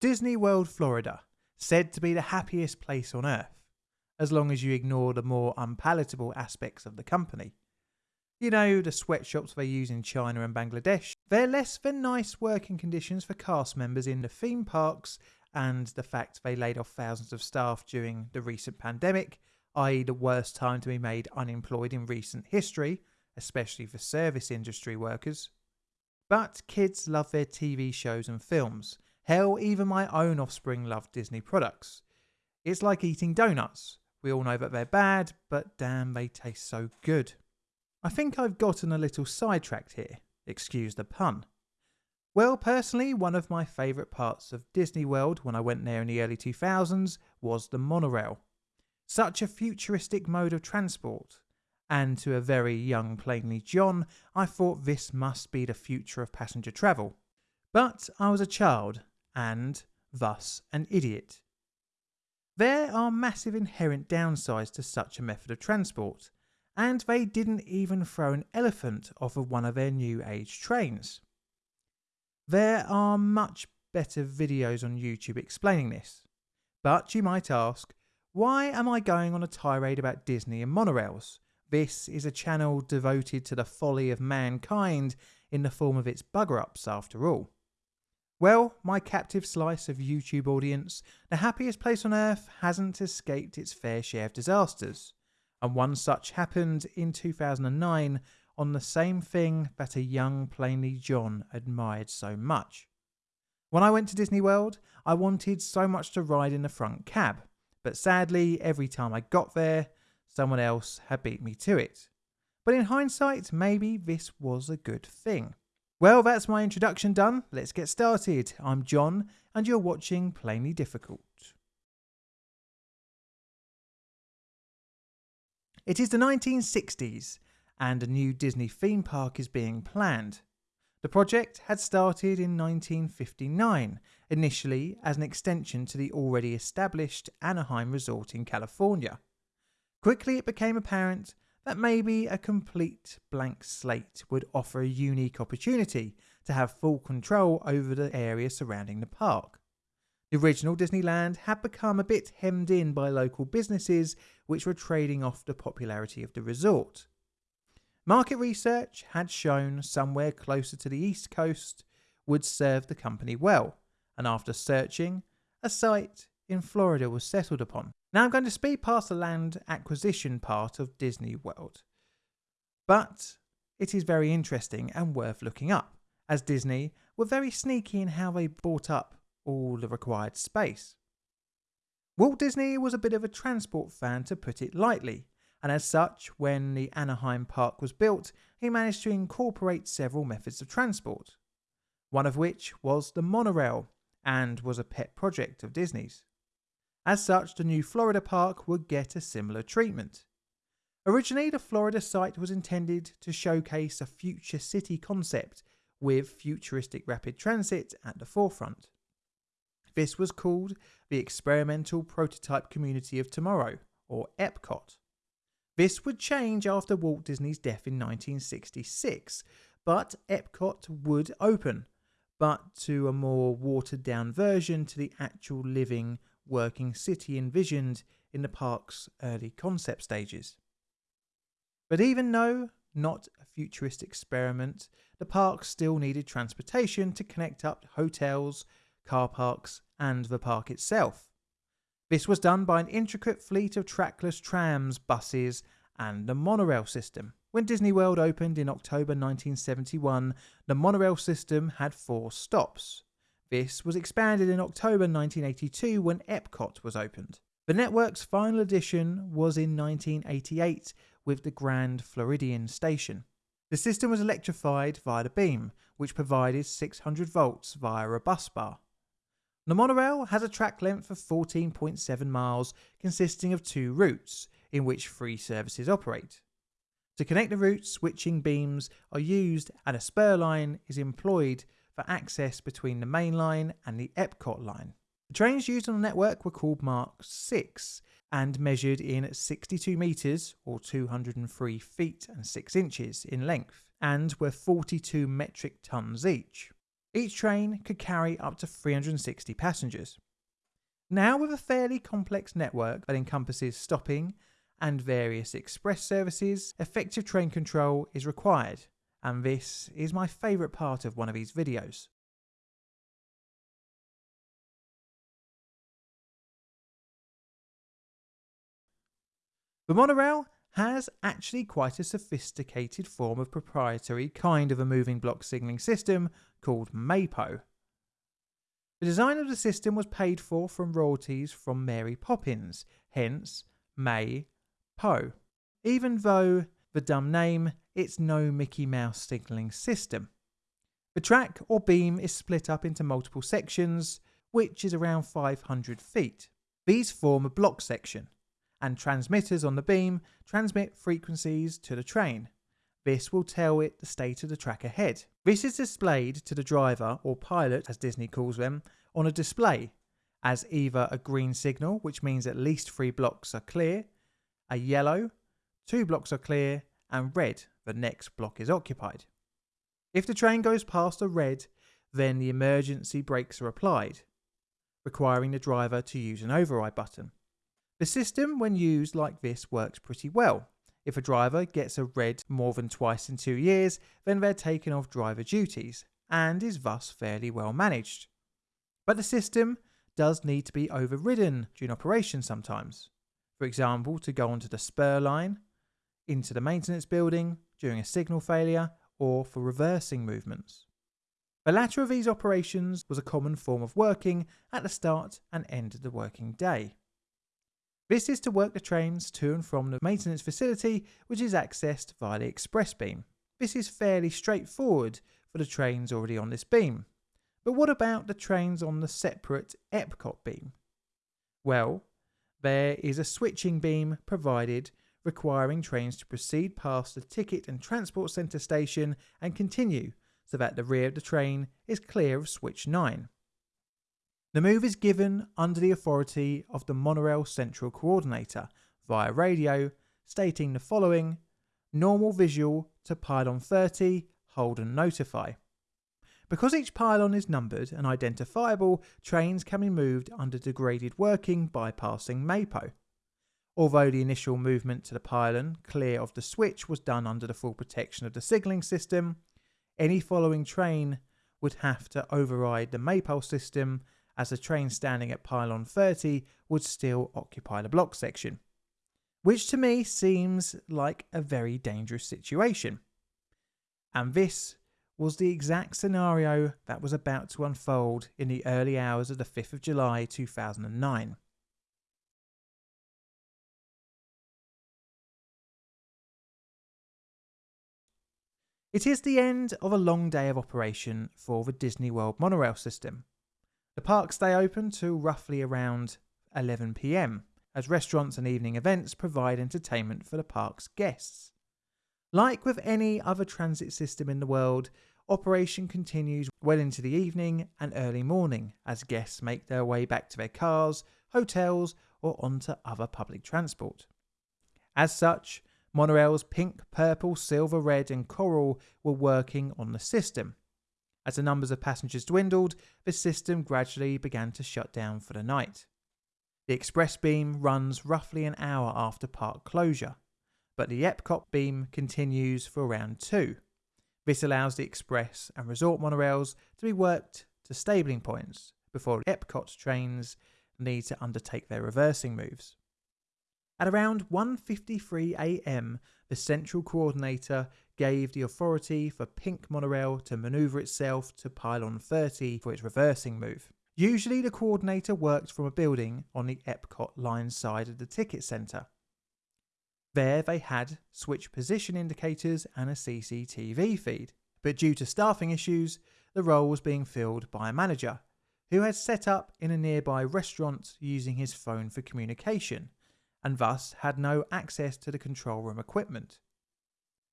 Disney World, Florida, said to be the happiest place on earth, as long as you ignore the more unpalatable aspects of the company. You know, the sweatshops they use in China and Bangladesh. They're less than nice working conditions for cast members in the theme parks, and the fact they laid off thousands of staff during the recent pandemic, i.e., the worst time to be made unemployed in recent history, especially for service industry workers. But kids love their TV shows and films. Hell, even my own offspring love Disney products. It's like eating donuts. We all know that they're bad, but damn, they taste so good. I think I've gotten a little sidetracked here, excuse the pun. Well, personally, one of my favourite parts of Disney World when I went there in the early 2000s was the monorail. Such a futuristic mode of transport, and to a very young Plainly John, I thought this must be the future of passenger travel. But I was a child, and thus an idiot. There are massive inherent downsides to such a method of transport, and they didn't even throw an elephant off of one of their new age trains. There are much better videos on YouTube explaining this, but you might ask, why am I going on a tirade about Disney and monorails? This is a channel devoted to the folly of mankind in the form of its bugger ups, after all. Well, my captive slice of YouTube audience, the happiest place on earth hasn't escaped its fair share of disasters, and one such happened in 2009 on the same thing that a young Plainly John admired so much. When I went to Disney World, I wanted so much to ride in the front cab, but sadly, every time I got there, someone else had beat me to it. But in hindsight, maybe this was a good thing. Well, that's my introduction done. Let's get started. I'm John, and you're watching Plainly Difficult. It is the 1960s, and a new Disney theme park is being planned. The project had started in 1959, initially as an extension to the already established Anaheim Resort in California. Quickly it became apparent that maybe a complete blank slate would offer a unique opportunity to have full control over the area surrounding the park. The original Disneyland had become a bit hemmed in by local businesses which were trading off the popularity of the resort. Market research had shown somewhere closer to the east coast would serve the company well, and after searching, a site in Florida was settled upon. Now I'm going to speed past the land acquisition part of Disney World. But it is very interesting and worth looking up, as Disney were very sneaky in how they bought up all the required space. Walt Disney was a bit of a transport fan to put it lightly, and as such, when the Anaheim Park was built, he managed to incorporate several methods of transport, one of which was the monorail and was a pet project of Disney's. As such, the new Florida park would get a similar treatment. Originally, the Florida site was intended to showcase a future city concept with futuristic rapid transit at the forefront. This was called the Experimental Prototype Community of Tomorrow, or EPCOT. This would change after Walt Disney's death in 1966, but Epcot would open, but to a more watered down version to the actual living working city envisioned in the park's early concept stages. But even though not a futuristic experiment, the park still needed transportation to connect up hotels, car parks, and the park itself. This was done by an intricate fleet of trackless trams, buses, and the monorail system. When Disney World opened in October 1971, the monorail system had four stops. This was expanded in October 1982 when Epcot was opened. The network's final edition was in 1988 with the Grand Floridian station. The system was electrified via the beam, which provided 600 volts via a bus bar. The monorail has a track length of 14.7 miles, consisting of two routes, in which three services operate. To connect the routes, switching beams are used and a spur line is employed for access between the main line and the Epcot line. The trains used on the network were called Mark 6 and measured in 62 metres or 203 feet and 6 inches in length and were 42 metric tons each. Each train could carry up to 360 passengers. Now, with a fairly complex network that encompasses stopping and various express services, effective train control is required, and this is my favourite part of one of these videos. The monorail has actually quite a sophisticated form of proprietary kind of a moving block signalling system called MAPO. The design of the system was paid for from royalties from Mary Poppins, hence May even though the dumb name, it's no Mickey Mouse signalling system. The track or beam is split up into multiple sections, which is around 500 feet. These form a block section, and transmitters on the beam transmit frequencies to the train. This will tell it the state of the track ahead. This is displayed to the driver, or pilot as Disney calls them, on a display as either a green signal, which means at least three blocks are clear, a yellow, two blocks are clear, and red, the next block is occupied. If the train goes past a red, then the emergency brakes are applied, requiring the driver to use an override button. The system, when used like this, works pretty well. If a driver gets a red more than twice in two years, then they're taken off driver duties, and is thus fairly well managed. But the system does need to be overridden during operation sometimes. For example, to go onto the spur line, into the maintenance building during a signal failure, or for reversing movements. The latter of these operations was a common form of working at the start and end of the working day. This is to work the trains to and from the maintenance facility, which is accessed via the express beam. This is fairly straightforward for the trains already on this beam. But what about the trains on the separate Epcot beam? Well, there is a switching beam provided requiring trains to proceed past the ticket and transport centre station and continue so that the rear of the train is clear of switch 9. The move is given under the authority of the Monorail Central Coordinator via radio, stating the following normal visual to pylon 30, hold and notify. Because each pylon is numbered and identifiable, trains can be moved under degraded working bypassing MAPO. Although the initial movement to the pylon clear of the switch was done under the full protection of the signalling system, any following train would have to override the MAPO system as the train standing at pylon 30 would still occupy the block section. Which to me seems like a very dangerous situation. And this was the exact scenario that was about to unfold in the early hours of the 5th of July 2009. It is the end of a long day of operation for the Disney World monorail system. The parks stay open till roughly around 11pm, as restaurants and evening events provide entertainment for the park's guests. Like with any other transit system in the world, Operation continues well into the evening and early morning as guests make their way back to their cars, hotels, or onto other public transport. As such, monorails pink, purple, silver, red, and coral were working on the system. As the numbers of passengers dwindled, the system gradually began to shut down for the night. The express beam runs roughly an hour after park closure, but the Epcot beam continues for around two. This allows the express and resort monorails to be worked to stabling points before Epcot trains need to undertake their reversing moves. At around 1:53 a.m., the central coordinator gave the authority for Pink Monorail to maneuver itself to pylon 30 for its reversing move. Usually the coordinator worked from a building on the Epcot line side of the ticket centre. There they had switch position indicators and a CCTV feed, but due to staffing issues, the role was being filled by a manager who had set up in a nearby restaurant using his phone for communication and thus had no access to the control room equipment.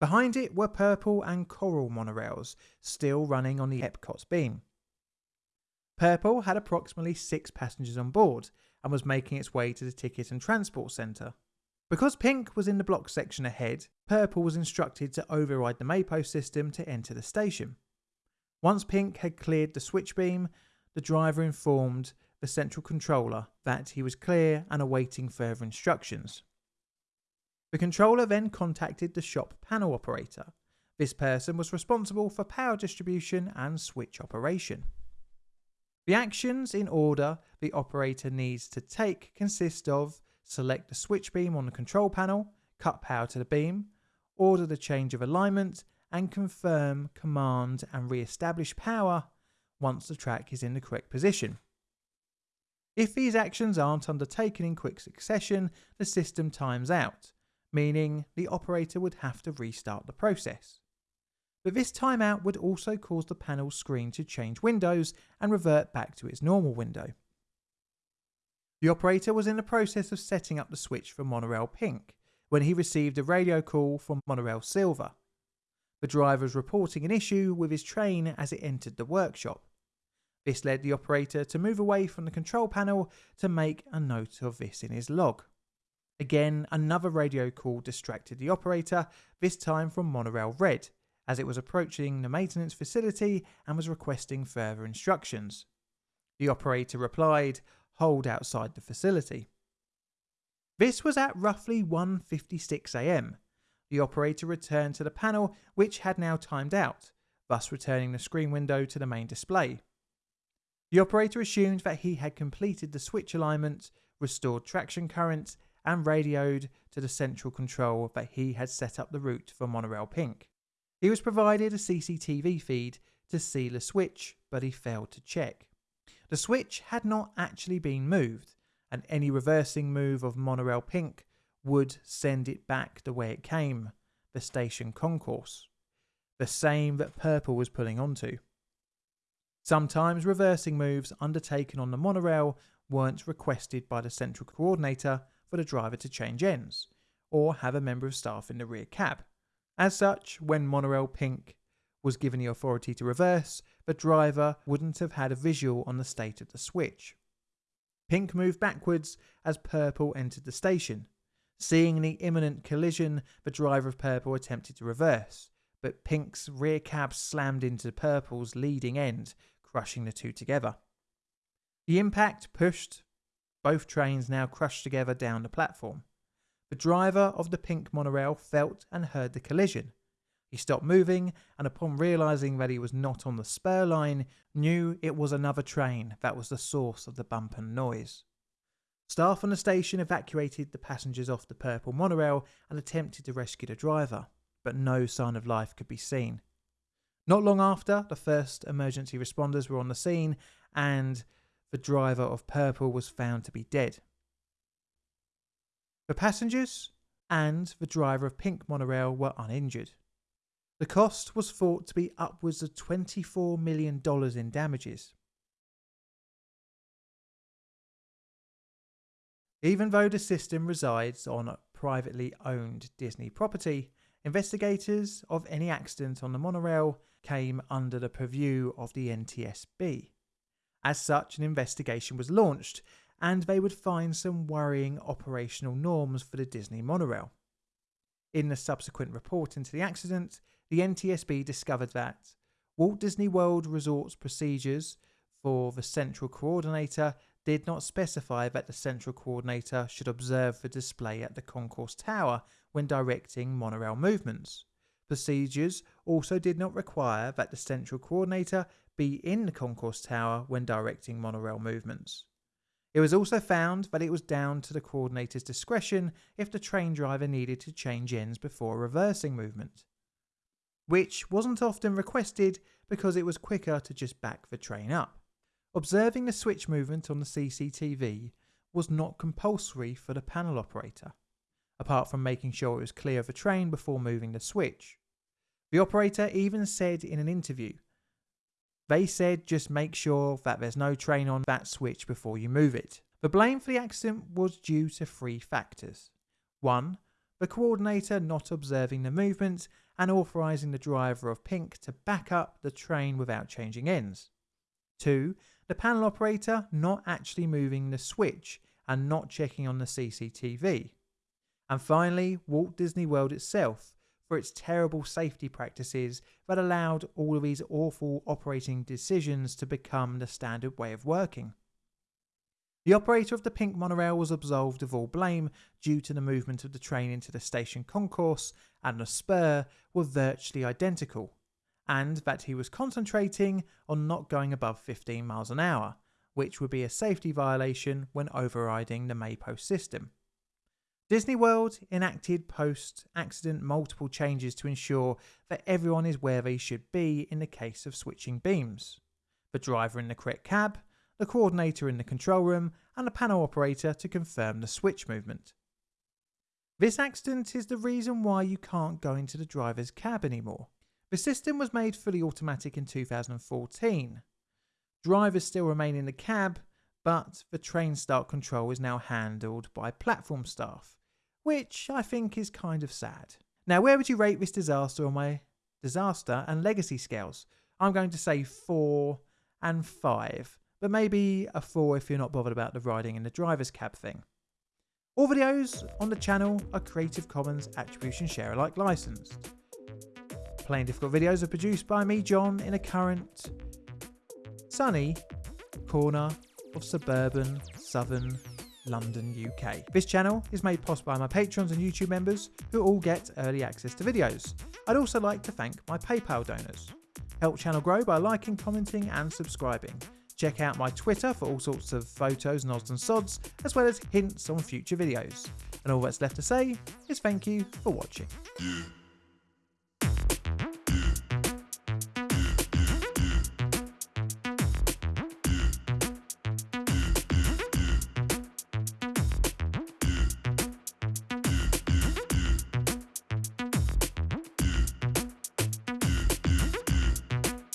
Behind it were purple and coral monorails still running on the Epcot's beam. Purple had approximately six passengers on board and was making its way to the ticket and transport centre. Because Pink was in the block section ahead, Purple was instructed to override the MAPO system to enter the station. Once Pink had cleared the switch beam, the driver informed the central controller that he was clear and awaiting further instructions. The controller then contacted the shop panel operator. This person was responsible for power distribution and switch operation. The actions in order the operator needs to take consist of select the switch beam on the control panel, cut power to the beam, order the change of alignment, and confirm command and re-establish power once the track is in the correct position. If these actions aren't undertaken in quick succession, the system times out, meaning the operator would have to restart the process. But this timeout would also cause the panel screen to change windows and revert back to its normal window. The operator was in the process of setting up the switch for monorail pink when he received a radio call from monorail silver. The driver was reporting an issue with his train as it entered the workshop. This led the operator to move away from the control panel to make a note of this in his log. Again, another radio call distracted the operator, this time from Monorail Red, as it was approaching the maintenance facility and was requesting further instructions. The operator replied, hold outside the facility. This was at roughly 1.56am. The operator returned to the panel which had now timed out, thus returning the screen window to the main display. The operator assumed that he had completed the switch alignment, restored traction current, and radioed to the central control that he had set up the route for Monorail Pink. He was provided a CCTV feed to see the switch, but he failed to check. The switch had not actually been moved, and any reversing move of Monorail Pink would send it back the way it came, the station concourse, the same that Purple was pulling onto. Sometimes reversing moves undertaken on the monorail weren't requested by the central coordinator for the driver to change ends, or have a member of staff in the rear cab. As such, when monorail pink was given the authority to reverse, the driver wouldn't have had a visual on the state of the switch. Pink moved backwards as Purple entered the station. Seeing the imminent collision, the driver of Purple attempted to reverse, but Pink's rear cab slammed into Purple's leading end, crushing the two together. The impact pushed both trains now crushed together down the platform. The driver of the pink monorail felt and heard the collision. He stopped moving and upon realising that he was not on the spur line, knew it was another train that was the source of the bump and noise. Staff on the station evacuated the passengers off the purple monorail and attempted to rescue the driver, but no sign of life could be seen. Not long after, the first emergency responders were on the scene and the driver of Purple was found to be dead. The passengers and the driver of Pink monorail were uninjured. The cost was thought to be upwards of $24 million in damages. Even though the system resides on privately owned Disney property, investigators of any accident on the monorail came under the purview of the NTSB. As such, an investigation was launched, and they would find some worrying operational norms for the Disney monorail. In the subsequent report into the accident, the NTSB discovered that Walt Disney World Resort's procedures for the central coordinator did not specify that the central coordinator should observe the display at the concourse tower when directing monorail movements. Procedures also did not require that the central coordinator be in the concourse tower when directing monorail movements. It was also found that it was down to the coordinator's discretion if the train driver needed to change ends before reversing movement, which wasn't often requested because it was quicker to just back the train up. Observing the switch movement on the CCTV was not compulsory for the panel operator, apart from making sure it was clear of the train before moving the switch. The operator even said in an interview they said just make sure that there's no train on that switch before you move it. The blame for the accident was due to three factors. One, the coordinator not observing the movement and authorising the driver of Pink to back up the train without changing ends. Two, the panel operator not actually moving the switch and not checking on the CCTV. And finally, Walt Disney World itself for its terrible safety practices that allowed all of these awful operating decisions to become the standard way of working. The operator of the pink monorail was absolved of all blame due to the movement of the train into the station concourse and the spur were virtually identical, and that he was concentrating on not going above 15 miles an hour, which would be a safety violation when overriding the Mapo system. Disney World enacted post accident multiple changes to ensure that everyone is where they should be in the case of switching beams. The driver in the correct cab, the coordinator in the control room, and the panel operator to confirm the switch movement. This accident is the reason why you can't go into the driver's cab anymore. The system was made fully automatic in 2014. Drivers still remain in the cab, but the train start control is now handled by platform staff, which I think is kind of sad. Now, where would you rate this disaster on my disaster and legacy scales? I'm going to say 4 and 5, but maybe a 4 if you're not bothered about the riding in the driver's cab thing. All videos on the channel are Creative Commons Attribution Share Alike licensed. Plain Difficult videos are produced by me, John, in a current sunny corner of suburban southern London, UK. This channel is made possible by my patrons and YouTube members who all get early access to videos. I'd also like to thank my PayPal donors. Help channel grow by liking, commenting and subscribing. Check out my Twitter for all sorts of photos, nods and sods, as well as hints on future videos. And all that's left to say is thank you for watching. Yeah.